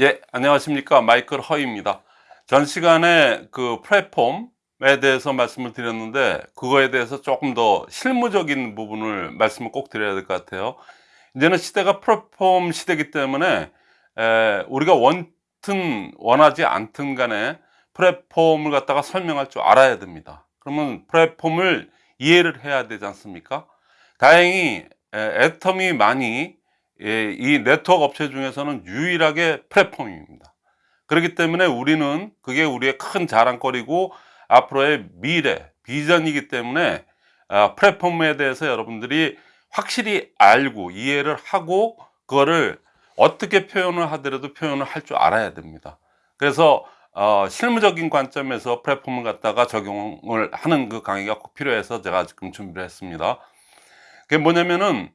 예, 안녕하십니까. 마이클 허입니다. 전 시간에 그 플랫폼에 대해서 말씀을 드렸는데, 그거에 대해서 조금 더 실무적인 부분을 말씀을 꼭 드려야 될 것 같아요. 이제는 시대가 플랫폼 시대이기 때문에, 에, 우리가 원튼, 원하지 않든 간에 플랫폼을 갖다가 설명할 줄 알아야 됩니다. 그러면 플랫폼을 이해를 해야 되지 않습니까? 다행히 에, 애텀이 많이 예, 이 네트워크 업체 중에서는 유일하게 플랫폼입니다. 그렇기 때문에 우리는 그게 우리의 큰 자랑거리고 앞으로의 미래, 비전이기 때문에 아, 플랫폼에 대해서 여러분들이 확실히 알고 이해를 하고 그거를 어떻게 표현을 하더라도 표현을 할 줄 알아야 됩니다. 그래서 어, 실무적인 관점에서 플랫폼을 갖다가 적용을 하는 그 강의가 꼭 필요해서 제가 지금 준비를 했습니다. 그게 뭐냐면은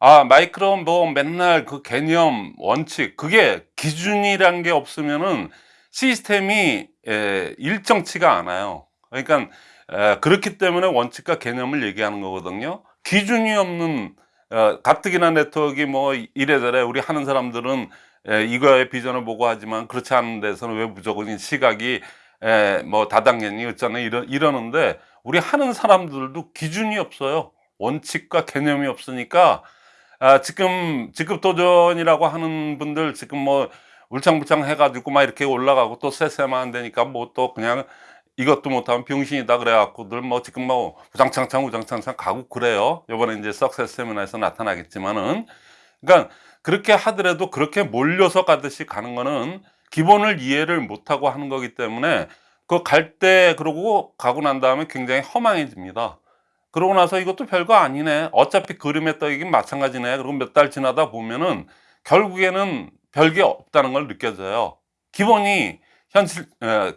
아 마이크로 뭐 맨날 그 개념 원칙 그게 기준이란 게 없으면은 시스템이 에, 일정치가 않아요. 그러니까 에, 그렇기 때문에 원칙과 개념을 얘기하는 거거든요. 기준이 없는 어, 가뜩이나 네트워크가 뭐 이래저래 우리 하는 사람들은 에, 이거의 비전을 보고 하지만 그렇지 않은 데서는 왜 무조건 시각이 에, 뭐 다당연히 어쩌나 이러, 이러는데 우리 하는 사람들도 기준이 없어요. 원칙과 개념이 없으니까 아, 지금 직급 도전이라고 하는 분들 지금 뭐 울창불창 해가지고 막 이렇게 올라가고 또 세세만 안 되니까 뭐 또 그냥 이것도 못하면 병신이다 그래갖고들 뭐 지금 뭐 우장창창 우장창창 가고 그래요. 요번에 이제 석세스 세미나에서 나타나겠지만은. 그러니까 그렇게 하더라도 그렇게 몰려서 가듯이 가는 거는 기본을 이해를 못하고 하는 거기 때문에 그 갈 때 그러고 가고 난 다음에 굉장히 허망해집니다 그러고 나서 이것도 별거 아니네. 어차피 그림에 떠이긴 마찬가지네. 그리고 몇 달 지나다 보면은 결국에는 별게 없다는 걸 느껴져요. 기본이 현실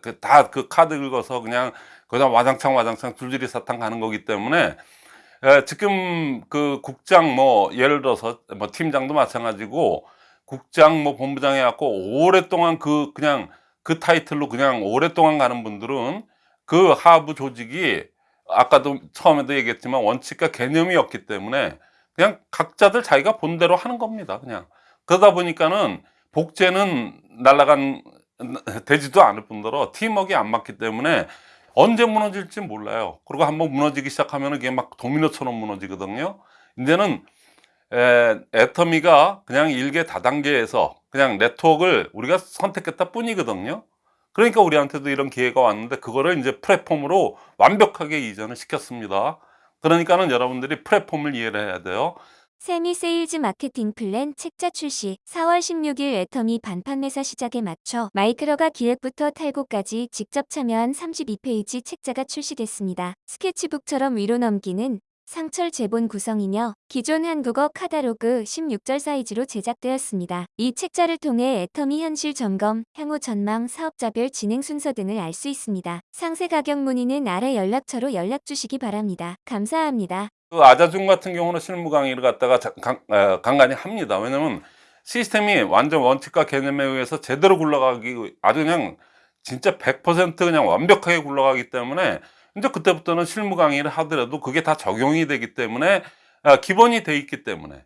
그 다그 그 카드 긁어서 그냥 그냥 와장창 와장창 줄줄이 사탕 가는 거기 때문에 에, 지금 그 국장 뭐 예를 들어서 뭐 팀장도 마찬가지고 국장 뭐 본부장 해갖고 오랫동안 그 그냥 그 타이틀로 그냥 오랫동안 가는 분들은 그 하부 조직이 아까도 처음에도 얘기했지만 원칙과 개념이 없기 때문에 그냥 각자들 자기가 본 대로 하는 겁니다 그냥. 그러다 보니까는 복제는 날라간 되지도 않을 뿐더러 팀워크가 안 맞기 때문에 언제 무너질지 몰라요. 그리고 한번 무너지기 시작하면 이게 막 도미노처럼 무너지거든요. 이제는 에, 애터미가 그냥 일개 다단계에서 그냥 네트워크를 우리가 선택했다 뿐이거든요 그러니까 우리한테도 이런 기회가 왔는데 그거를 이제 플랫폼으로 완벽하게 이전을 시켰습니다. 그러니까는 여러분들이 플랫폼을 이해를 해야 돼요. 세미 세일즈 마케팅 플랜 책자 출시. 4월 16일 애터미 반판 매사 시작에 맞춰 마이크로가 기획부터 탈고까지 직접 참여한 32페이지 책자가 출시됐습니다. 스케치북처럼 위로 넘기는 상철 제본 구성이며 기존 한국어 카다로그 16절 사이즈로 제작되었습니다. 이 책자를 통해 애터미 현실 점검, 향후 전망, 사업자별 진행 순서 등을 알 수 있습니다. 상세 가격 문의는 아래 연락처로 연락 주시기 바랍니다. 감사합니다. 그 아자중 같은 경우는 실무 강의를 갖다가 강, 어, 간간히 합니다. 왜냐면 시스템이 완전 원칙과 개념에 의해서 제대로 굴러가기 아주 그냥 진짜 100% 그냥 완벽하게 굴러가기 때문에 이제 그때부터는 실무 강의를 하더라도 그게 다 적용이 되기 때문에 아, 기본이 돼 있기 때문에.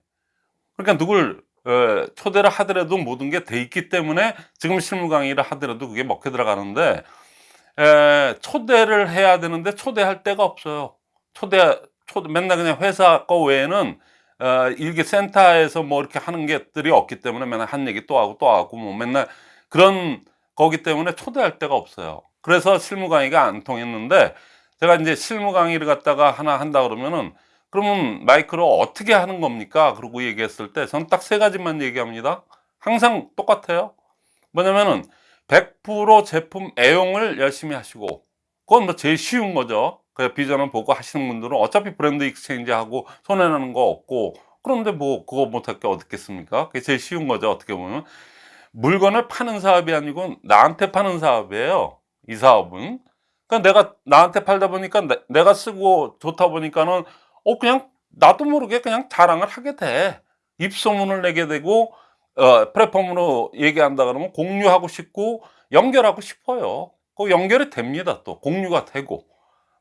그러니까 누굴 어, 초대를 하더라도 모든 게 돼 있기 때문에 지금 실무 강의를 하더라도 그게 먹혀 들어가는데 에, 초대를 해야 되는데 초대할 데가 없어요. 초대, 초대 맨날 그냥 회사 거 외에는 어, 일개 센터에서 뭐 이렇게 하는 것들이 없기 때문에 맨날 한 얘기 또 하고 또 하고 뭐 맨날 그런 거기 때문에 초대할 데가 없어요. 그래서 실무 강의가 안 통했는데 제가 이제 실무 강의를 갖다가 하나 한다 그러면은 그러면 마이크로 어떻게 하는 겁니까? 그러고 얘기했을 때 저는 딱 세 가지만 얘기합니다. 항상 똑같아요. 뭐냐면은 100% 제품 애용을 열심히 하시고 그건 뭐 제일 쉬운 거죠. 그 비전을 보고 하시는 분들은 어차피 brand exchange 하고 손해나는 거 없고 그런데 뭐 그거 못할 게 어딨겠습니까? 그게 제일 쉬운 거죠. 어떻게 보면 물건을 파는 사업이 아니고 나한테 파는 사업이에요. 이 사업은 그러니까 내가 나한테 팔다 보니까 내, 가 쓰고 좋다 보니까는 어 그냥 나도 모르게 그냥 자랑을 하게 돼. 입소문을 내게 되고 어, 플랫폼으로 얘기한다 그러면 공유하고 싶고 연결하고 싶어요. 그 연결이 됩니다 또. 공유가 되고.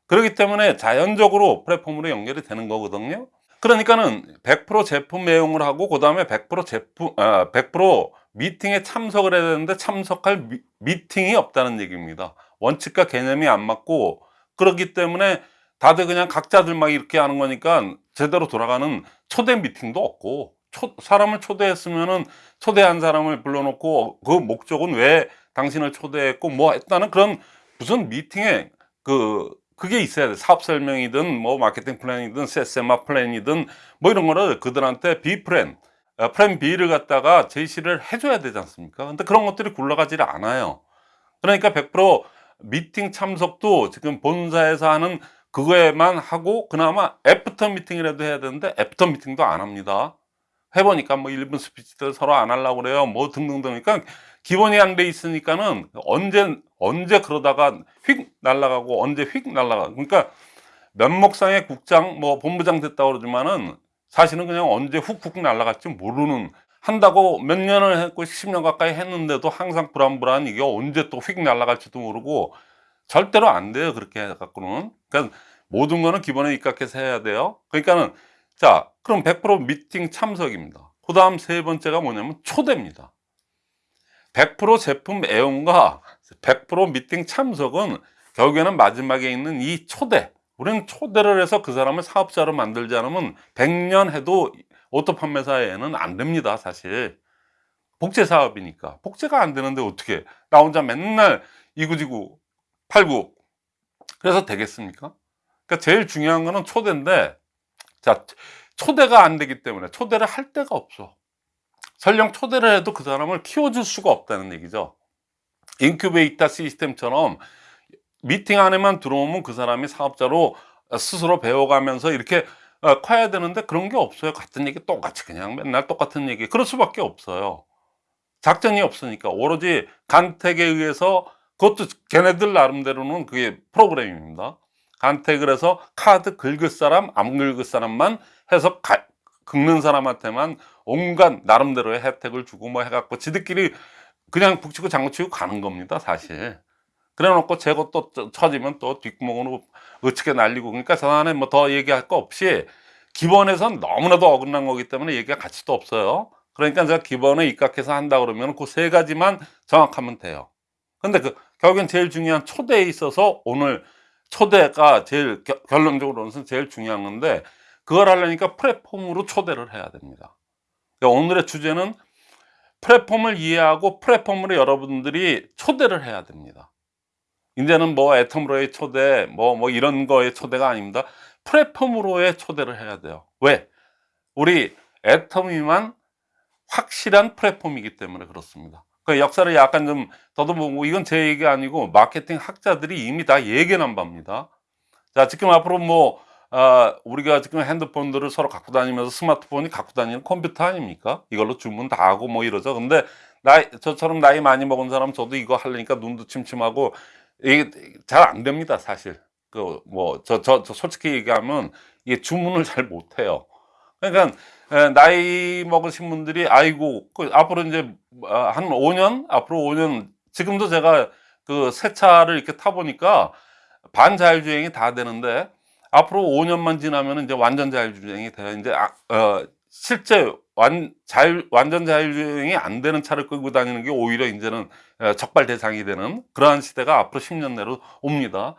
그렇기 때문에 자연적으로 플랫폼으로 연결이 되는 거거든요. 그러니까는 100% 제품 애용을 하고 그 다음에 100% 제품 아, 100% 미팅에 참석을 해야 되는데 참석할 미, 미팅이 없다는 얘기입니다. 원칙과 개념이 안 맞고 그렇기 때문에 다들 그냥 각자들 막 이렇게 하는 거니까 제대로 돌아가는 초대 미팅도 없고 초, 사람을 초대했으면은 초대한 사람을 불러놓고 그 목적은 왜 당신을 초대했고 뭐 했다는 그런 무슨 미팅에 그 그게 있어야 돼 사업 설명이든 뭐 마케팅 플랜이든 세세마 플랜이든 뭐 이런 거를 그들한테 B plan 어, plan B를 갖다가 제시를 해줘야 되지 않습니까? 근데 그런 것들이 굴러가지를 않아요. 그러니까 100% 미팅 참석도 지금 본사에서 하는 그거에만 하고 그나마 애프터 미팅이라도 해야 되는데 애프터 미팅도 안 합니다. 해보니까 뭐 1분 스피치들 서로 안 하려고 그래요. 뭐 등등등. 그러니까 기본이 안 돼 있으니까는 언제, 언제 그러다가 휙 날아가고 언제 휙 날아가. 그러니까 면목상의 국장, 뭐 본부장 됐다고 그러지만은 사실은 그냥 언제 훅훅 날아갈지 모르는 한다고 몇 년을 했고 10년 가까이 했는데도 항상 불안불안 이게 언제 또 휙 날아갈지도 모르고 절대로 안 돼요. 그렇게 해갖고는. 그러니까 모든 거는 기본에 입각해서 해야 돼요. 그러니까는 자, 그럼 100% 미팅 참석입니다. 그 다음 세 번째가 뭐냐면 초대입니다. 100% 제품 애용과 100% 미팅 참석은 결국에는 마지막에 있는 이 초대. 우리는 초대를 해서 그 사람을 사업자로 만들지 않으면 100년 해도 오토 판매사에는 안 됩니다, 사실. 복제 사업이니까. 복제가 안 되는데 어떻게. 나 혼자 맨날 이구지구 팔구. 그래서 되겠습니까? 그러니까 제일 중요한 거는 초대인데, 자, 초대가 안 되기 때문에 초대를 할 데가 없어. 설령 초대를 해도 그 사람을 키워줄 수가 없다는 얘기죠. 인큐베이터 시스템처럼 미팅 안에만 들어오면 그 사람이 사업자로 스스로 배워가면서 이렇게 어, 커야 되는데 그런 게 없어요. 같은 얘기 똑같이 그냥 맨날 똑같은 얘기. 그럴 수밖에 없어요. 작전이 없으니까 오로지 간택에 의해서 그것도 걔네들 나름대로는 그게 프로그램입니다. 간택을 해서 카드 긁을 사람, 안 긁을 사람만 해서 가, 긁는 사람한테만 온갖 나름대로의 혜택을 주고 뭐 해갖고 지들끼리 그냥 북치고 장구치고 가는 겁니다, 사실. 그래 놓고 재고 또 쳐지면 또 뒷구멍으로 어떻게 날리고 그러니까 저 안에 뭐더 얘기할 거 없이 기본에선 너무나도 어긋난 거기 때문에 얘기가 가치도 없어요. 그러니까 제가 기본에 입각해서 한다 그러면 그 세 가지만 정확하면 돼요. 근데 그 결국엔 제일 중요한 초대에 있어서 오늘 초대가 제일 겨- 결론적으로는 제일 중요한 건데 그걸 하려니까 플랫폼으로 초대를 해야 됩니다. 그러니까 오늘의 주제는 플랫폼을 이해하고 플랫폼으로 여러분들이 초대를 해야 됩니다. 이제는 뭐 애텀으로의 초대, 뭐, 뭐 이런 거의 초대가 아닙니다. 플랫폼으로의 초대를 해야 돼요. 왜? 우리 애텀이만 확실한 플랫폼이기 때문에 그렇습니다. 그 역사를 약간 좀 더듬어보고 이건 제 얘기 아니고 마케팅 학자들이 이미 다 예견한 바입니다. 자, 지금 앞으로 뭐, 아, 우리가 지금 핸드폰들을 서로 갖고 다니면서 스마트폰이 갖고 다니는 컴퓨터 아닙니까? 이걸로 주문 다 하고 뭐 이러죠. 근데 나이, 저처럼 나이 많이 먹은 사람 저도 이거 하려니까 눈도 침침하고 이게 잘 안 됩니다, 사실. 그, 뭐, 저, 저, 저 솔직히 얘기하면 이게 주문을 잘 못해요. 그러니까, 에, 나이 먹으신 분들이, 아이고, 그 앞으로 이제 아, 한 5년? 앞으로 5년, 지금도 제가 그 새 차를 이렇게 타보니까 반자율주행이 다 되는데, 앞으로 5년만 지나면 이제 완전 자율주행이 돼요. 이제, 아, 어, 실제 완, 자율, 완전 자율주행이 안 되는 차를 끌고 다니는 게 오히려 이제는 어, 적발 대상이 되는 그러한 시대가 앞으로 10년 내로 옵니다.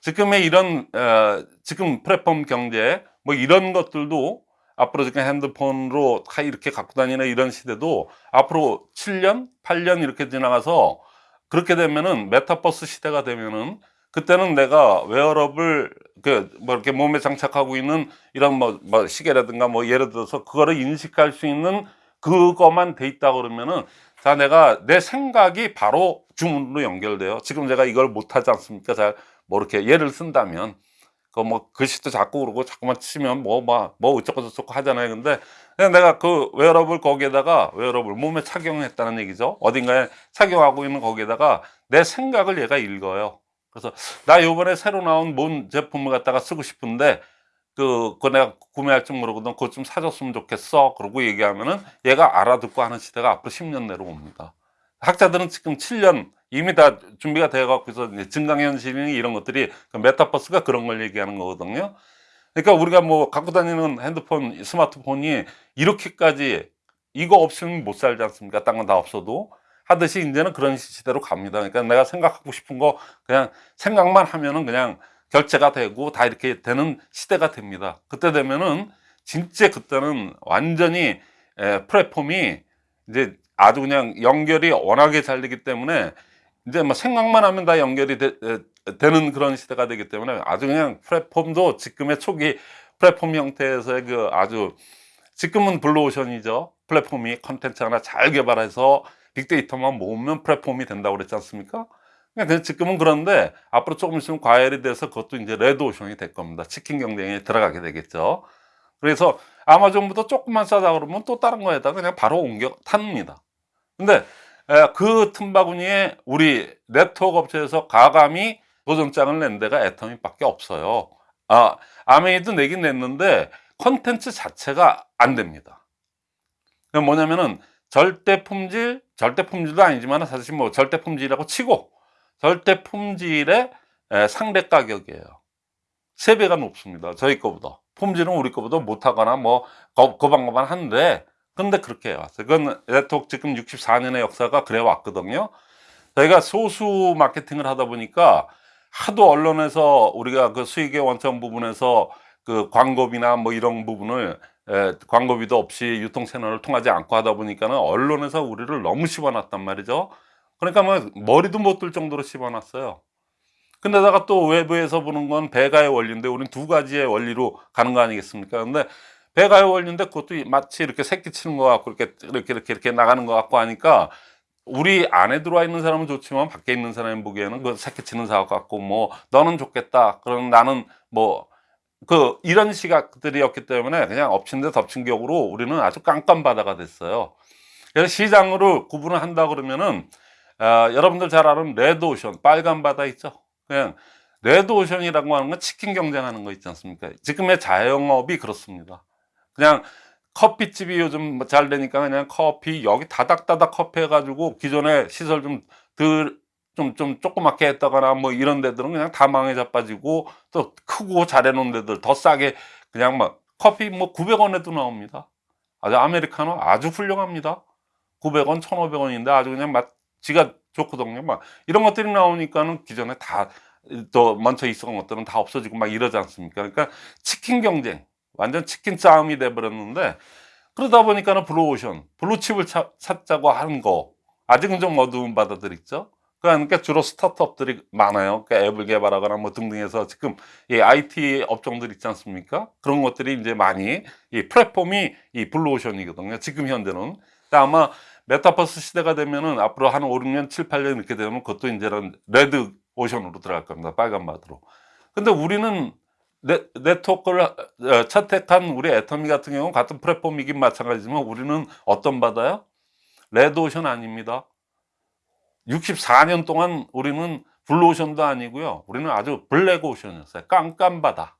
지금의 이런 어, 지금 플랫폼 경제 뭐 이런 것들도 앞으로 지금 핸드폰으로 다 이렇게 갖고 다니는 이런 시대도 앞으로 7년, 8년 이렇게 지나가서 그렇게 되면은 메타버스 시대가 되면은 그때는 내가 웨어러블 그뭐 이렇게 몸에 장착하고 있는 이런 뭐, 뭐 시계라든가 뭐 예를 들어서 그거를 인식할 수 있는 그것만 돼 있다 그러면은 자 내가 내 생각이 바로 주문으로 연결돼요. 지금 제가 이걸 못 하지 않습니까? 자뭐 이렇게 예를 쓴다면 그 뭐 글씨도 자꾸 그러고 자꾸만 치면 뭐뭐뭐 어쩌고 저쩌고 하잖아요. 근데 내가 그 웨어러블 거기에다가 웨어러블 몸에 착용했다는 얘기죠. 어딘가에 착용하고 있는 거기에다가 내 생각을 얘가 읽어요. 그래서 나 요번에 새로 나온 뭔 제품을 갖다가 쓰고 싶은데 그, 그거 내가 구매할 줄 모르거든. 그거 좀 사줬으면 좋겠어. 그러고 얘기하면은 얘가 알아듣고 하는 시대가 앞으로 10년 내로 옵니다. 학자들은 지금 7년 이미 다 준비가 되어 갖고 있어. 이제 증강현실이 이런 것들이 그 메타버스가 그런 걸 얘기하는 거거든요. 그러니까 우리가 뭐 갖고 다니는 핸드폰, 스마트폰이 이렇게까지 이거 없으면 못 살지 않습니까? 딴 건 다 없어도 하듯이 이제는 그런 시대로 갑니다. 그러니까 내가 생각하고 싶은 거 그냥 생각만 하면은 그냥 결제가 되고 다 이렇게 되는 시대가 됩니다. 그때 되면은 진짜 그때는 완전히 에, 플랫폼이 이제 아주 그냥 연결이 워낙에 잘 되기 때문에 이제 뭐 생각만 하면 다 연결이 되, 에, 는 그런 시대가 되기 때문에 아주 그냥 플랫폼도 지금의 초기 플랫폼 형태에서의 그 아주 지금은 블루오션이죠. 플랫폼이 컨텐츠 하나 잘 개발해서 빅데이터만 모으면 플랫폼이 된다고 그랬지 않습니까? 그러니까 지금은 그런데 앞으로 조금 있으면 과열이 돼서 그것도 이제 레드오션이 될 겁니다. 치킨 경쟁에 들어가게 되겠죠. 그래서 아마존부터 조금만 싸다 그러면 또 다른 거에다가 그냥 바로 옮겨 탑니다. 근데 에, 그 틈바구니에 우리 네트워크 업체에서 과감히 도전장을 낸 데가 애터미밖에 없어요. 아, 아메이도 내긴 냈는데 컨텐츠 자체가 안 됩니다. 뭐냐면은 절대 품질, 절대 품질도 아니지만 사실 뭐 절대 품질이라고 치고 절대 품질의 에, 상대 가격이에요. 세 배가 높습니다. 저희 거보다. 품질은 우리 거보다 못하거나 뭐 거방거방 한데 근데 그렇게 해왔어요. 그건 네트워크 지금 64년의 역사가 그래 왔거든요. 저희가 소수 마케팅을 하다 보니까 하도 언론에서 우리가 그 수익의 원천 부분에서 그 광고비나 뭐 이런 부분을 에, 광고비도 없이 유통 채널을 통하지 않고 하다 보니까는 언론에서 우리를 너무 씹어놨단 말이죠. 그러니까 뭐 머리도 못 들 정도로 씹어놨어요. 근데다가 또 외부에서 보는 건 배가의 원리인데 우리는 두 가지의 원리로 가는 거 아니겠습니까? 근데 배가의 원리인데 그것도 마치 이렇게 새끼 치는 것 같고 이렇게 이렇게 이렇게 이렇게 나가는 것 같고 하니까 우리 안에 들어와 있는 사람은 좋지만 밖에 있는 사람이 보기에는 그 새끼 치는 사업 같고 뭐 너는 좋겠다. 그럼 나는 뭐 그 이런 시각들이었기 때문에 그냥 엎친 데 덮친 격으로 우리는 아주 깜깜바다가 됐어요. 그래서 시장으로 구분을 한다 그러면은 어, 여러분들 잘 아는 레드오션 빨간 바다 있죠. 그냥 레드오션이라고 하는 건 치킨 경쟁하는 거 있지 않습니까? 지금의 자영업이 그렇습니다. 그냥 커피집이 요즘 뭐잘 되니까 그냥 커피 여기 다닥다닥 커피 해가지고 기존에 시설 좀덜 좀 좀 조그맣게 했다거나 뭐 이런 데들은 그냥 다 망해 자 빠지고 또 크고 잘해놓은 데들 더 싸게 그냥 막 커피 뭐 900원에도 나옵니다. 아주 아메리카노 아주 훌륭합니다. 900원, 1,500원인데 아주 그냥 맛지가 좋거든요. 막 이런 것들이 나오니까는 기존에 다 또 먼저 있었던 것들은 다 없어지고 막 이러지 않습니까? 그러니까 치킨 경쟁 완전 치킨 싸움이 돼버렸는데 그러다 보니까는 블루오션 블루칩을 차, 찾자고 하는 거 아직은 좀 어두운 바다들 있죠. 그러니까 주로 스타트업들이 많아요. 그러니까 앱을 개발하거나 뭐 등등해서 지금 이 IT 업종들 있지 않습니까? 그런 것들이 이제 많이 이 플랫폼이 이 블루오션이거든요. 지금 현재는 아마 메타버스 시대가 되면은 앞으로 한 5, 6년, 7, 8년 이렇게 되면 그것도 이제는 레드 오션으로 들어갈 겁니다. 빨간 바다로. 근데 우리는 네, 네트워크를 어, 채택한 우리 애터미 같은 경우는 같은 플랫폼이긴 마찬가지지만 우리는 어떤 바다요? 레드 오션 아닙니다. 64년 동안 우리는 블루오션도 아니고요. 우리는 아주 black ocean이었어요. 깜깜바다.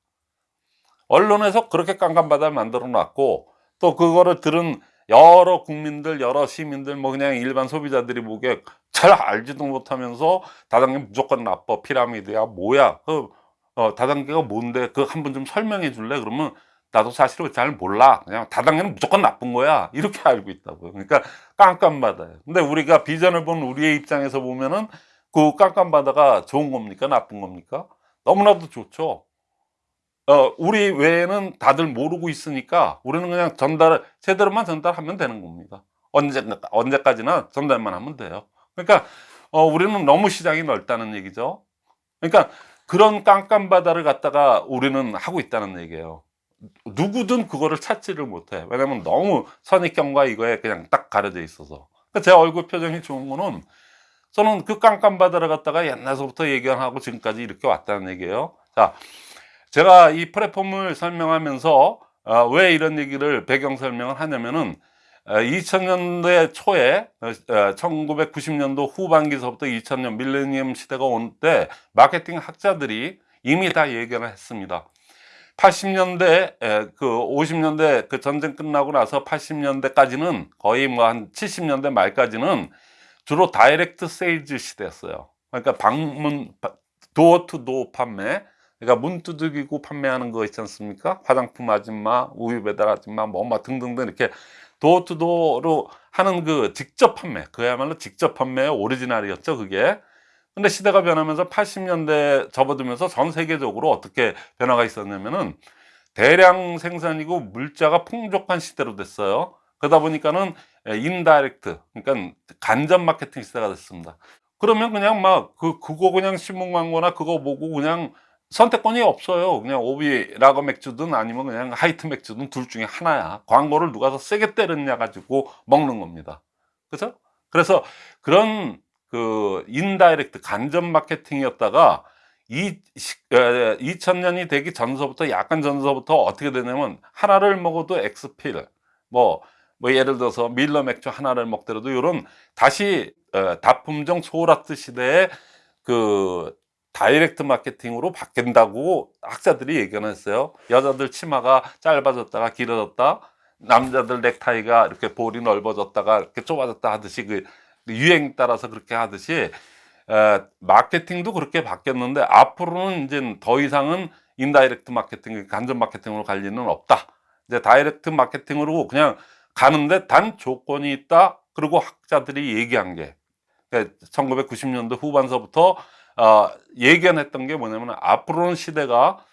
언론에서 그렇게 깜깜바다를 만들어 놨고 또 그거를 들은 여러 국민들, 여러 시민들, 뭐 그냥 일반 소비자들이 보기에 잘 알지도 못하면서 다단계 무조건 나빠, 피라미드야, 뭐야, 그 어, 다단계가 뭔데, 그 한 번 좀 설명해 줄래? 그러면 나도 사실은 잘 몰라. 그냥 다단계는 무조건 나쁜 거야. 이렇게 알고 있다고요. 그러니까 깜깜바다예요. 근데 우리가 비전을 본 우리의 입장에서 보면은 그 깜깜바다가 좋은 겁니까? 나쁜 겁니까? 너무나도 좋죠. 어, 우리 외에는 다들 모르고 있으니까 우리는 그냥 전달, 제대로만 전달하면 되는 겁니다. 언제, 언제까지나 전달만 하면 돼요. 그러니까, 어, 우리는 너무 시장이 넓다는 얘기죠. 그러니까 그런 깜깜바다를 갖다가 우리는 하고 있다는 얘기예요. 누구든 그거를 찾지를 못해. 왜냐면 너무 선입견과 이거에 그냥 딱 가려져 있어서. 그러니까 제 얼굴 표정이 좋은 거는 저는 그 깜깜바다를 갖다가 옛날서부터 얘기하고 지금까지 이렇게 왔다는 얘기예요. 자, 제가 이 플랫폼을 설명하면서 어, 왜 이런 얘기를 배경 설명을 하냐면은 어, 2000년대 초에 어, 1990년도 후반기서부터 2000년 밀레니엄 시대가 온 때 마케팅 학자들이 이미 다 얘기를 했습니다. 80년대 그 50년대 그 전쟁 끝나고 나서 80년대까지는 거의 뭐 한 70년대 말까지는 주로 direct sales 시대였어요. 그러니까 방문 도어 투 도어 판매 그러니까 문 두들기고 판매하는 거 있지 않습니까? 화장품 아줌마, 우유 배달 아줌마, 뭐, 뭐 등등등 이렇게 도어 투 도어로 하는 그 직접 판매 그야말로 직접 판매의 오리지널이었죠 그게 근데 시대가 변하면서 80년대 접어들면서 전 세계적으로 어떻게 변화가 있었냐면은 대량 생산이고 물자가 풍족한 시대로 됐어요 그러다 보니까는 indirect 그러니까 간접 마케팅 시대가 됐습니다 그러면 그냥 막 그 그거 그냥 신문 광고나 그거 보고 그냥 선택권이 없어요. 그냥 오비 라거 맥주든 아니면 그냥 하이트 맥주든 둘 중에 하나야. 광고를 누가 더 세게 때렸냐 가지고 먹는 겁니다. 그죠? 그래서 그런 그 indirect 간접 마케팅이었다가 이 2000년이 되기 전서부터 약간 전서부터 어떻게 되냐면 하나를 먹어도 엑스필 뭐, 뭐 예를 들어서 밀러 맥주 하나를 먹더라도 이런 다시 어, 다품종 소lot 시대의 그 direct 마케팅으로 바뀐다고 학자들이 얘기는 했어요. 여자들 치마가 짧아졌다가 길어졌다. 남자들 넥타이가 이렇게 볼이 넓어졌다가 이렇게 좁아졌다 하듯이 그 유행 따라서 그렇게 하듯이 에, 마케팅도 그렇게 바뀌었는데 앞으로는 이제 더 이상은 indirect 마케팅, 간접 마케팅으로 갈 리는 없다. 이제 direct 마케팅으로 그냥 가는데 단 조건이 있다. 그리고 학자들이 얘기한 게 1990년도 후반서부터 어, 예견했던 게 뭐냐면 앞으로는 시대가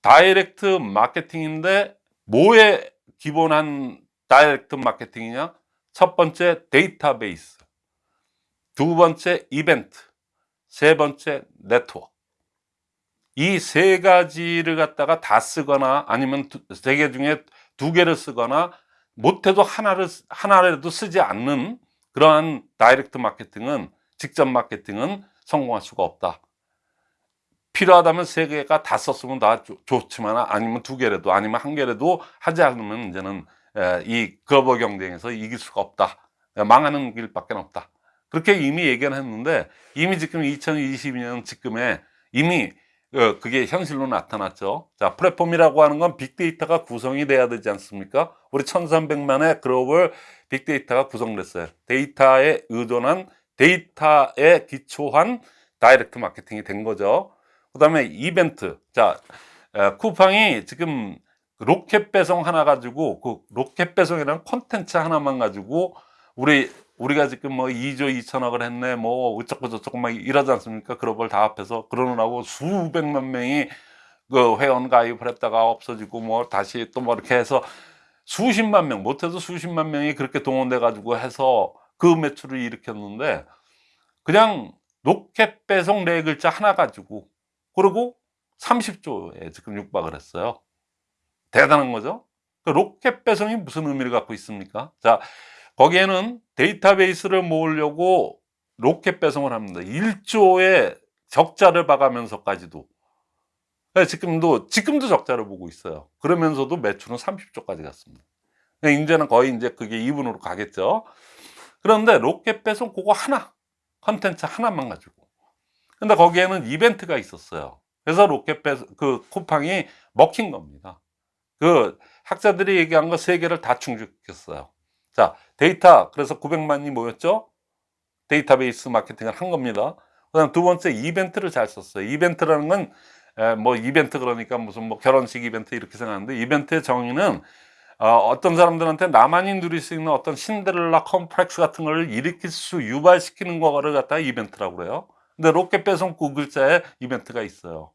direct 마케팅인데 뭐에 기본한 direct 마케팅이냐? 첫 번째 데이터베이스, 두 번째 이벤트, 세 번째 네트워크. 이 세 가지를 갖다가 다 쓰거나 아니면 세 개 중에 두 개를 쓰거나 못해도 하나를 하나라도 쓰지 않는 그러한 direct 마케팅은 직접 마케팅은 성공할 수가 없다. 필요하다면 세 개가 다 썼으면 다 좋- 좋지만 아니면 두 개라도 아니면 한 개라도 하지 않으면 이제는 에, 이 글로벌 경쟁에서 이길 수가 없다. 에, 망하는 길밖에 없다. 그렇게 이미 얘기는 했는데 이미 지금 2022년 지금에 이미 어, 그게 현실로 나타났죠. 자, 플랫폼이라고 하는 건 빅데이터가 구성이 돼야 되지 않습니까? 우리 1300만의 글로벌 빅데이터가 구성됐어요. 데이터에 의존한 데이터에 기초한 direct marketing이 된 거죠. 그 다음에 이벤트. 자, 에, 쿠팡이 지금 로켓 배송 하나 가지고 그 로켓 배송이라는 콘텐츠 하나만 가지고 우리 우리가 지금 뭐 2조 2천억을 했네 뭐 어쩌고 저쩌고 막 이러지 않습니까? 글로벌 다 합해서 그러느라고 수백만 명이 그 회원 가입을 했다가 없어지고 뭐 다시 또 뭐 이렇게 해서 수십만 명 못해도 수십만 명이 그렇게 동원돼 가지고 해서 그 매출을 일으켰는데 그냥 로켓 배송 네 글자 하나 가지고 그리고 30조에 지금 육박을 했어요. 대단한 거죠. 그 로켓 배송이 무슨 의미를 갖고 있습니까? 자, 거기에는 데이터베이스를 모으려고 로켓 배송을 합니다. 1조의 적자를 봐가면서까지도. 네, 지금도, 지금도 적자를 보고 있어요. 그러면서도 매출은 30조까지 갔습니다. 네, 이제는 거의 이제 그게 2분으로 가겠죠. 그런데 로켓 배송 그거 하나, 컨텐츠 하나만 가지고. 근데 거기에는 이벤트가 있었어요. 그래서 로켓 배송, 그 쿠팡이 먹힌 겁니다. 그 학자들이 얘기한 거 세 개를 다 충족했어요. 자, 데이터. 그래서 900만이 모였죠? 데이터베이스 마케팅을 한 겁니다. 그 다음 두 번째 이벤트를 잘 썼어요. 이벤트라는 건, 에, 뭐, 이벤트 그러니까 무슨 뭐 결혼식 이벤트 이렇게 생각하는데, 이벤트의 정의는 어떤 사람들한테 나만이 누릴 수 있는 어떤 신데렐라 컴플렉스 같은 걸 일으킬 수, 유발시키는 거를 갖다가 이벤트라고 그래요. 근데 로켓 배송 그 글자에 이벤트가 있어요.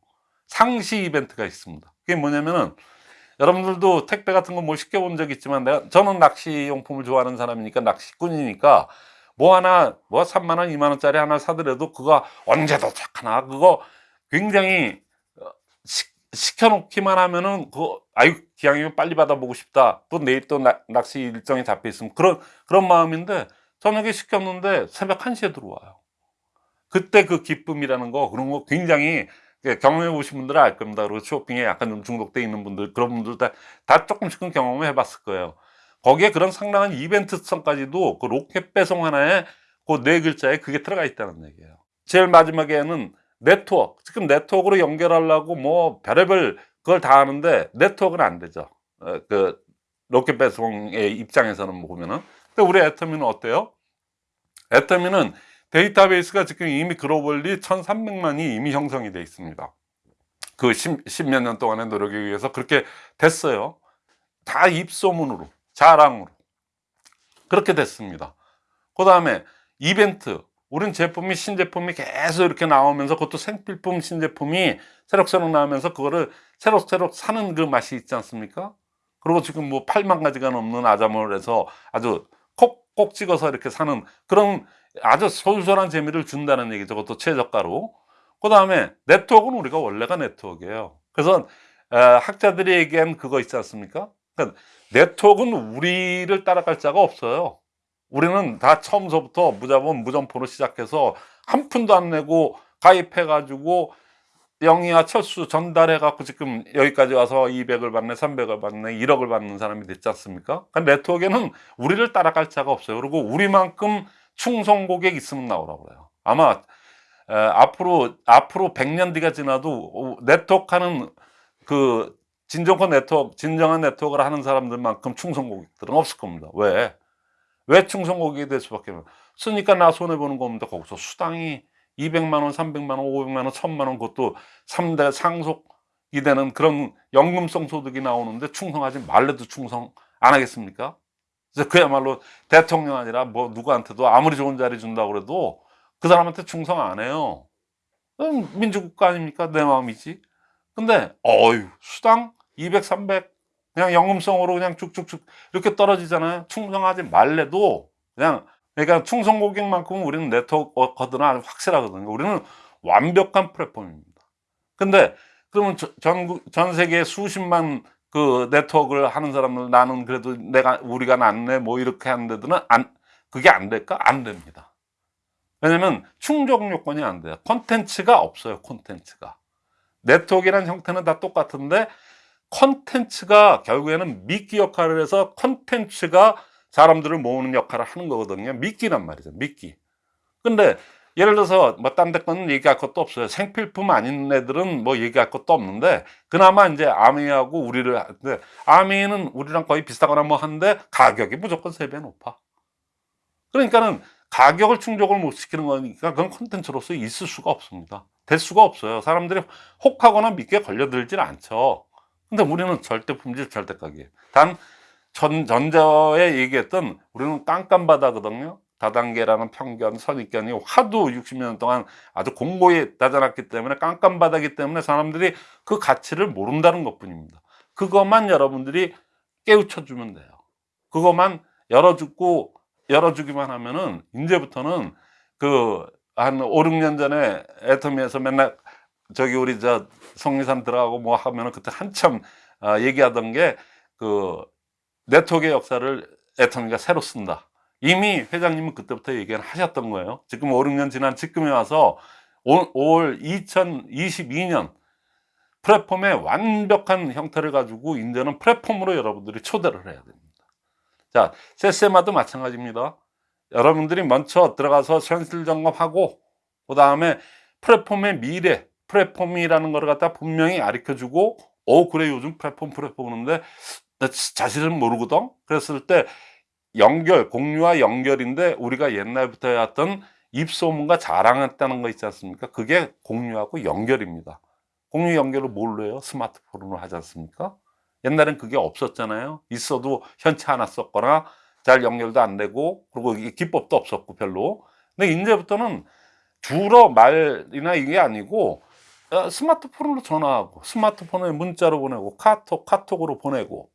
상시 이벤트가 있습니다. 그게 뭐냐면은, 여러분들도 택배 같은 거 뭐 시켜본 적 있지만 내가 저는 낚시 용품을 좋아하는 사람이니까 낚시꾼이니까 뭐 하나 뭐 3만 원, 2만 원짜리 하나 사더라도 그거 언제 도착하나 그거 굉장히 어, 시, 시켜놓기만 하면은 그 아유 기왕이면 빨리 받아보고 싶다 또 내일 또 나- 낚시 일정이 잡혀 있으면 그런 그런 마음인데 저녁에 시켰는데 새벽 1시에 들어와요. 그때 그 기쁨이라는 거 그런 거 굉장히 예, 경험해 보신 분들은 알 겁니다. 그리고 쇼핑에 약간 좀 중독돼 있는 분들 그런 분들 다, 다 조금씩은 경험을 해봤을 거예요. 거기에 그런 상당한 이벤트성까지도 그 로켓 배송 하나에 그 네 글자에 그게 들어가 있다는 얘기예요. 제일 마지막에는 네트워크. 지금 네트워크로 연결하려고 뭐 별의별 그걸 다 하는데 네트워크는 안 되죠. 어, 그 로켓 배송의 입장에서는 보면은. 근데 우리 애터미는 어때요? 애터미는 데이터베이스가 지금 이미 globally 1300만이 이미 형성이 돼 있습니다. 그 10, 몇년 동안의 노력에 의해서 그렇게 됐어요. 다 입소문으로, 자랑으로. 그렇게 됐습니다. 그 다음에 이벤트. 우린 제품이 신제품이 계속 이렇게 나오면서 그것도 생필품 신제품이 새록새록 나오면서 그거를 새록새록 사는 그 맛이 있지 않습니까? 그리고 지금 뭐 8만 가지가 넘는 아자몰 해서 아주 콕콕 찍어서 이렇게 사는 그런 아주 솔솔한 재미를 준다는 얘기죠. 그것도 최저가로. 그 다음에 네트워크는 우리가 원래가 네트워크예요. 그래서 에, 학자들이 얘기한 그거 있지 않습니까? 그러니까 네트워크는 우리를 따라갈 자가 없어요. 우리는 다 처음서부터 무자본 무점포로 시작해서 한 푼도 안 내고 가입해가지고 영희와 철수 전달해갖고 지금 여기까지 와서 200을 받네, 300을 받네, 1억을 받는 사람이 됐지 않습니까? 그러니까 네트워크에는 우리를 따라갈 자가 없어요. 그리고 우리만큼 충성 고객 있으면 나오라고 그래요. 아마 에, 앞으로 앞으로 100년 뒤가 지나도 어, 네트워크 하는 그 진정한 네트워크, 진정한 네트워크를 하는 사람들만큼 충성 고객들은 없을 겁니다. 왜? 왜 충성 고객이 될 수밖에 없어요? 쓰니까 나 손해 보는 겁니다. 거기서 수당이 200만 원, 300만 원, 500만 원, 1000만 원 그것도 3대 상속이 되는 그런 연금성 소득이 나오는데 충성하지 말래도 충성 안 하겠습니까? 그래서 그야말로 대통령 아니라 뭐 누구한테도 아무리 좋은 자리 준다고 그래도 그 사람한테 충성 안 해요. 민주국가 아닙니까? 내 마음이지. 근데 어유 수당 200, 300 그냥 연금성으로 그냥 쭉쭉쭉 이렇게 떨어지잖아요. 충성하지 말래도 그냥 그러니까 충성 고객만큼은 우리는 네트워크들은 아주 확실하거든요. 우리는 완벽한 플랫폼입니다. 근데 그러면 저- 전, 전 세계 수십만 그 네트워크를 하는 사람들 나는 그래도 내가 우리가 낫네 뭐 이렇게 하는 데들은 안 그게 안 될까? 안 됩니다. 왜냐면 충족 요건이 안 돼요. 콘텐츠가 없어요. 콘텐츠가. 네트워크라는 형태는 다 똑같은데 콘텐츠가 결국에는 미끼 역할을 해서 콘텐츠가 사람들을 모으는 역할을 하는 거거든요. 미끼란 말이죠. 미끼. 근데 예를 들어서 뭐 딴 데 거는 얘기할 것도 없어요. 생필품 아닌 애들은 뭐 얘기할 것도 없는데 그나마 이제 아미하고 우리를 하는데 아미는 우리랑 거의 비슷하거나 뭐 하는데 가격이 무조건 세 배 높아. 그러니까는 가격을 충족을 못 시키는 거니까 그건 콘텐츠로서 있을 수가 없습니다. 될 수가 없어요. 사람들이 혹하거나 믿게 걸려들질 않죠. 근데 우리는 절대 품질 절대 가격이에요. 단 전, 전자에 얘기했던 우리는 깜깜바다거든요. 다단계라는 편견, 선입견이 하도 60년 동안 아주 공고히 다져놨기 때문에 깜깜바다기 때문에 사람들이 그 가치를 모른다는 것 뿐입니다. 그것만 여러분들이 깨우쳐주면 돼요. 그것만 열어주고, 열어주기만 하면은, 이제부터는 그, 한 5, 6년 전에 애터미에서 맨날 저기 우리 저 성리산 들어가고 뭐 하면은 그때 한참 아, 얘기하던 게 그 네트워크의 역사를 애터미가 새로 쓴다. 이미 회장님은 그때부터 얘기를 하셨던 거예요. 지금 5, 6년 지난 지금에 와서 올, 올 2022년 플랫폼의 완벽한 형태를 가지고 이제는 플랫폼으로 여러분들이 초대를 해야 됩니다. 자, 세세마도 마찬가지입니다. 여러분들이 먼저 들어가서 현실 점검하고 그 다음에 플랫폼의 미래, 플랫폼이라는 걸 갖다 분명히 가르쳐주고 어 그래 요즘 플랫폼 플랫폼 그러는데 나 자신은 모르거든 그랬을 때 연결 공유와 연결인데 우리가 옛날부터 해왔던 입소문과 자랑했다는 거 있지 않습니까? 그게 공유하고 연결입니다. 공유 연결을 뭘로 해요? 스마트폰으로 하지 않습니까? 옛날엔 그게 없었잖아요. 있어도 현치 않아 썼거나 잘 연결도 안 되고 그리고 기법도 없었고 별로. 근데 이제부터는 주로 말이나 이게 아니고 어, 스마트폰으로 전화하고 스마트폰에 문자로 보내고 카톡 카톡으로 보내고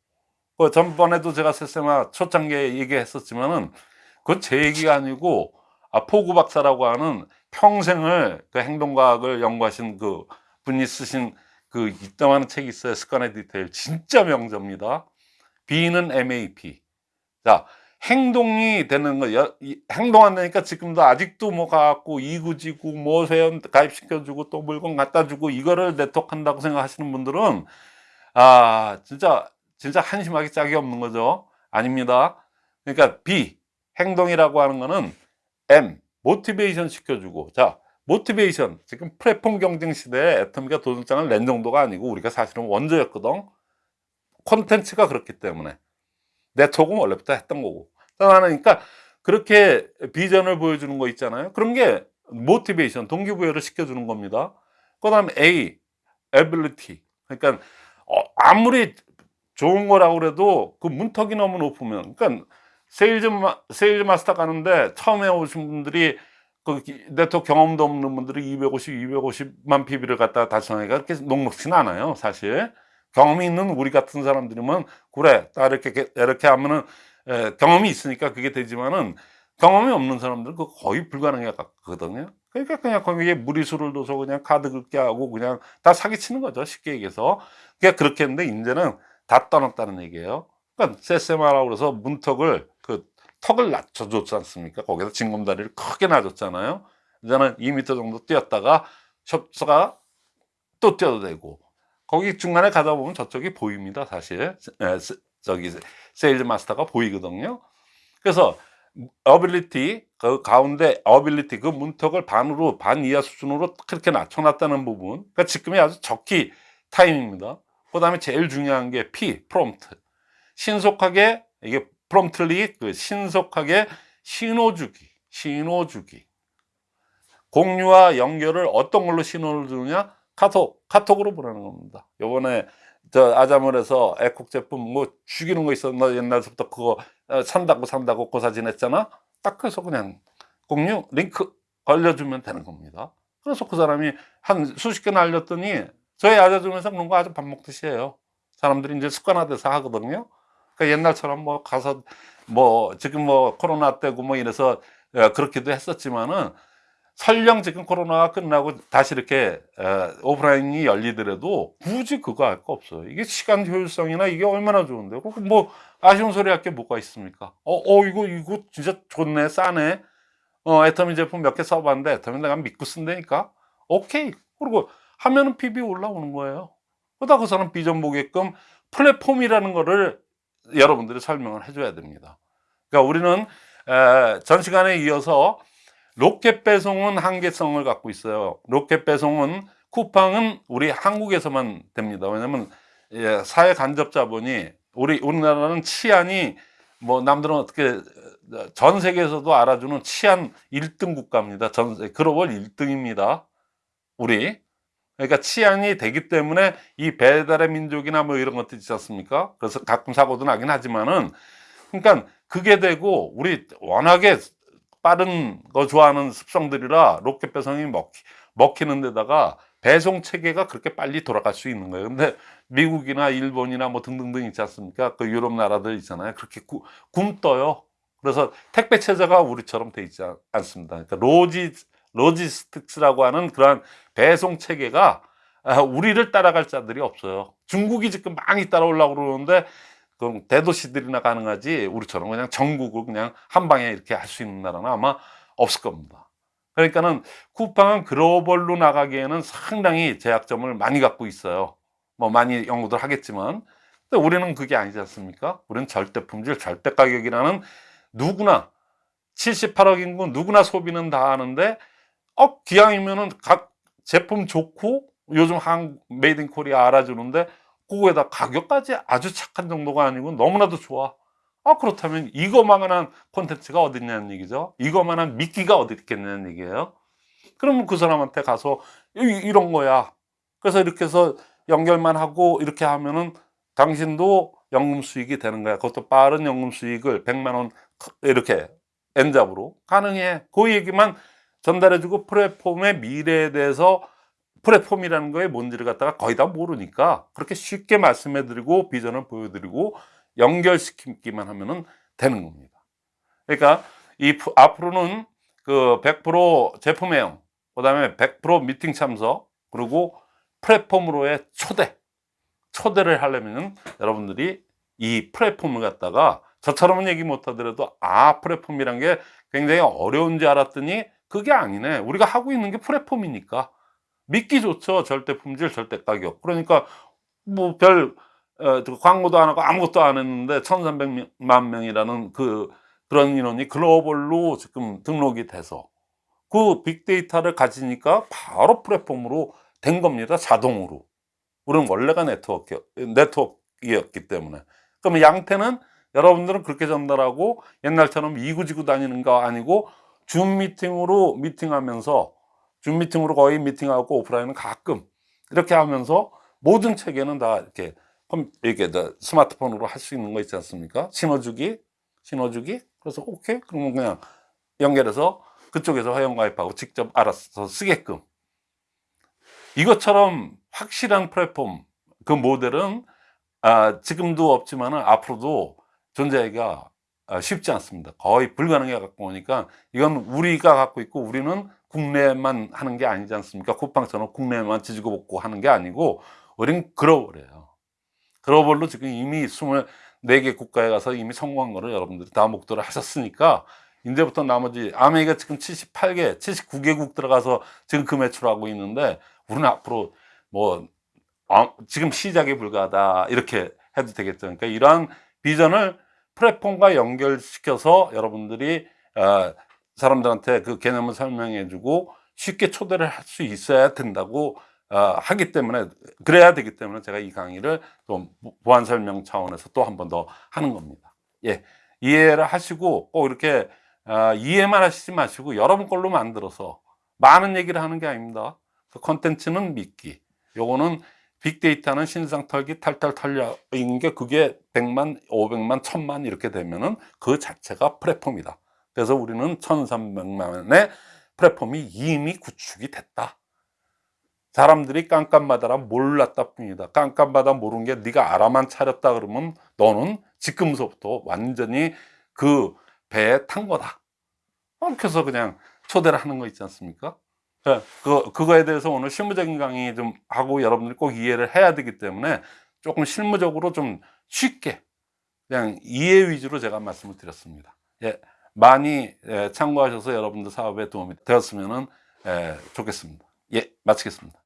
그 전번에도 제가 세세마 초창기에 얘기했었지만은 그건 제 얘기가 아니고 아, 포구 박사라고 하는 평생을 그 행동과학을 연구하신 그 분이 쓰신 그 이따만한 책이 있어요. 습관의 디테일. 진짜 명저입니다. B는 MAP 자 행동이 되는 거, 여- 이- 행동 안 되니까 지금도 아직도 뭐 가갖고 이구지구 뭐 회원 가입시켜주고 또 물건 갖다 주고 이거를 네트워크 한다고 생각하시는 분들은 아, 진짜, 진짜 한심하기 짝이 없는 거죠. 아닙니다. 그러니까 B, 행동이라고 하는 거는 M, 모티베이션 시켜주고. 자, 모티베이션. 지금 플랫폼 경쟁 시대에 애터미가 도전장을 낸 정도가 아니고 우리가 사실은 원조였거든. 콘텐츠가 그렇기 때문에. 네트워크는 원래부터 했던 거고. 그러니까 그렇게 비전을 보여주는 거 있잖아요. 그런 게 모티베이션, 동기부여를 시켜주는 겁니다. 그 다음에 A, ability. 그러니까 어, 아무리 좋은 거라고 그래도 그 문턱이 너무 높으면, 그러니까 sales, 마, sales master 가는데 처음에 오신 분들이 그 기- 네트워크 경험도 없는 분들이 250, 250만 PV를 갖다가 달성하기가 그렇게 녹록지는 않아요, 사실. 경험이 있는 우리 같은 사람들이면, 그래, 딱 이렇게, 이렇게 하면은, 에, 경험이 있으니까 그게 되지만은, 경험이 없는 사람들은 그거 거의 불가능할 것 같거든요. 그러니까 그냥 거기에 무리수를 둬서 그냥 카드 긁게 하고 그냥 다 사기치는 거죠, 쉽게 얘기해서. 그러니까 그렇게 했는데, 이제는 다 떠났다는 얘기예요. 그러니까 세세마라고 그래서 문턱을 그 턱을 낮춰줬지 않습니까? 거기서 징검다리를 크게 놔줬잖아요. 이제는 2m 정도 뛰었다가 숍스가 또 뛰어도 되고 거기 중간에 가다 보면 저쪽이 보입니다. 사실 에, 세- 저기 sales master가 보이거든요. 그래서 ability 그 가운데 ability 그 문턱을 반으로 반 이하 수준으로 그렇게 낮춰놨다는 부분. 그러니까 지금이 아주 적기 타임입니다. 그 다음에 제일 중요한 게 P prompt. 신속하게 이게 promptly 그 신속하게 신호 주기, 신호 주기. 공유와 연결을 어떤 걸로 신호를 주느냐? 카톡, 카톡으로 보내는 겁니다. 요번에 저 아자몰에서 에콕 제품 뭐 죽이는 거. 너 옛날부터 그거 어, 산다고 산다고 고사 지냈잖아. 딱 그래서 그냥 공유 링크 걸려주면 되는 겁니다. 그래서 그 사람이 한 수십 개나 알렸더니 저희 아자점에서 그런 거 아주 밥 먹듯이 해요. 사람들이 이제 습관화돼서 하거든요. 그러니까 옛날처럼 뭐 가서 뭐 지금 뭐 코로나 때고 뭐 이래서 어, 그렇게도 했었지만은 설령 지금 코로나가 끝나고 다시 이렇게 어, 오프라인이 열리더라도 굳이 그거 할 거 없어요. 이게 시간 효율성이나 이게 얼마나 좋은데. 그뭐 아쉬운 소리 할 게 뭐가 있습니까? 어, 어, 이거, 이거 진짜 좋네, 싸네. 어, 애터미 제품 몇 개 써봤는데 애터미 내가 믿고 쓴다니까? 오케이. 그리고 하면은 PB 올라오는 거예요. 그러다 그 사람 비전 보게끔 플랫폼이라는 거를 여러분들이 설명을 해줘야 됩니다. 그러니까 우리는 에, 전 시간에 이어서 로켓 배송은 한계성을 갖고 있어요. 로켓 배송은 쿠팡은 우리 한국에서만 됩니다. 왜냐면 예, 사회 간접 자본이 우리 우리나라는 치안이 뭐 남들은 어떻게 전 세계에서도 알아주는 치안 1등 국가입니다. 전 세- 글로벌 1등입니다. 우리 그러니까 치안이 되기 때문에 이 배달의 민족이나 뭐 이런 것들 있지 않습니까? 그래서 가끔 사고도 나긴 하지만은 그러니까 그게 되고 우리 워낙에 빠른 거 좋아하는 습성들이라 로켓 배송이 먹히, 먹히는 데다가 배송 체계가 그렇게 빨리 돌아갈 수 있는 거예요. 근데 미국이나 일본이나 뭐 등등등 있지 않습니까? 그 유럽 나라들 있잖아요. 그렇게 구- 굼떠요. 그래서 택배 체제가 우리처럼 돼 있지 않- 않습니다. 그러니까 logi logistics라고 하는 그러한 배송 체계가 아, 우리를 따라갈 자들이 없어요. 중국이 지금 많이 따라오려고 그러는데 그 대도시들이나 가능하지 우리처럼 그냥 전국을 그냥 한 방에 이렇게 할 수 있는 나라는 아마 없을 겁니다. 그러니까는 쿠팡은 글로벌로 나가기에는 상당히 제약점을 많이 갖고 있어요. 뭐 많이 연구들 하겠지만 근데 우리는 그게 아니지 않습니까? 우리는 절대 품질, 절대 가격이라는 누구나 78억 인구 누구나 소비는 다 하는데 어 기왕이면은 각 제품 좋고 요즘 한 made in Korea 알아주는데 그거에다 가격까지 아주 착한 정도가 아니고 너무나도 좋아. 아 그렇다면 이거만한 콘텐츠가 어디 있냐는 얘기죠. 이거만한 미끼가 어디 있겠냐는 얘기예요. 그러면 그 사람한테 가서 이- 이런 거야. 그래서 이렇게 해서 연결만 하고 이렇게 하면은 당신도 연금 수익이 되는 거야. 그것도 빠른 연금 수익을 100만 원 이렇게 엔잡으로 가능해. 그 얘기만 전달해주고 플랫폼의 미래에 대해서 플랫폼이라는 거에 뭔지를 갖다가 거의 다 모르니까 그렇게 쉽게 말씀해드리고 비전을 보여드리고 연결시키기만 하면은 되는 겁니다. 그러니까 이 프- 앞으로는 그 100% 제품 애용, 그 다음에 100% 미팅 참석, 그리고 플랫폼으로의 초대, 초대를 하려면 여러분들이 이 플랫폼을 갖다가 저처럼은 얘기 못 하더라도 아 플랫폼이란 게 굉장히 어려운지 알았더니 그게 아니네. 우리가 하고 있는 게 플랫폼이니까 믿기 좋죠. 절대 품질, 절대 가격. 그러니까 뭐별 어, 광고도 안 하고 아무것도 안 했는데 1,300만 명이라는 그 그런 인원이 글로벌로 지금 등록이 돼서 그 빅데이터를 가지니까 바로 플랫폼으로 된 겁니다. 자동으로. 우리는 원래가 네트워크, 네트워크였기 때문에. 그러면 양태는 여러분들은 그렇게 전달하고 옛날처럼 이구지구 다니는 거 아니고 줌 미팅으로 미팅하면서 줌 미팅으로 거의 미팅하고 오프라인은 가끔 이렇게 하면서 모든 체계는 다 이렇게 컴- 이렇게 다 스마트폰으로 할 수 있는 거 있지 않습니까? 신호주기 신호주기? 그래서 오케이 그러면 그냥 연결해서 그쪽에서 회원가입하고 직접 알아서 쓰게끔 이것처럼 확실한 플랫폼 그 모델은 아, 지금도 없지만 앞으로도 존재하기가 아, 쉽지 않습니다. 거의 불가능해 갖고 오니까 이건 우리가 갖고 있고 우리는 국내만 하는 게 아니지 않습니까? 쿠팡처럼 국내만 지지고 볶고 하는 게 아니고 우린 글로벌이에요. 글로벌로 지금 이미 24개 국가에 가서 이미 성공한 거를 여러분들이 다 목도를 하셨으니까 이제부터 나머지 아메리카 지금 78개, 79개국 들어가서 지금 그 매출하고 있는데 우리는 앞으로 뭐 아, 지금 시작에 불과하다 이렇게 해도 되겠죠. 그러니까 이러한 비전을 플랫폼과 연결시켜서 여러분들이 어, 사람들한테 그 개념을 설명해 주고 쉽게 초대를 할 수 있어야 된다고 어, 하기 때문에 그래야 되기 때문에 제가 이 강의를 좀 보완 설명 차원에서 또 한 번 더 하는 겁니다. 예, 이해를 하시고 꼭 이렇게 어, 이해만 하시지 마시고 여러분 걸로 만들어서 많은 얘기를 하는 게 아닙니다. 그 컨텐츠는 믿기. 요거는 빅데이터는 신상 털기 탈탈 털려인 게 그게 100만, 500만, 1000만 이렇게 되면은 그 자체가 플랫폼이다. 그래서 우리는 1300만의 플랫폼이 이미 구축이 됐다. 사람들이 깜깜마다라 몰랐다 뿐이다. 깜깜마다 모르는 게 네가 알아만 차렸다 그러면 너는 지금서부터 완전히 그 배에 탄 거다. 이렇게 해서 그냥 초대를 하는 거 있지 않습니까? 네, 그, 그거에 대해서 오늘 실무적인 강의 좀 하고 여러분들이 꼭 이해를 해야 되기 때문에 조금 실무적으로 좀 쉽게 그냥 이해 위주로 제가 말씀을 드렸습니다. 예, 많이 예, 참고하셔서 여러분들 사업에 도움이 되었으면 예, 좋겠습니다. 예, 마치겠습니다.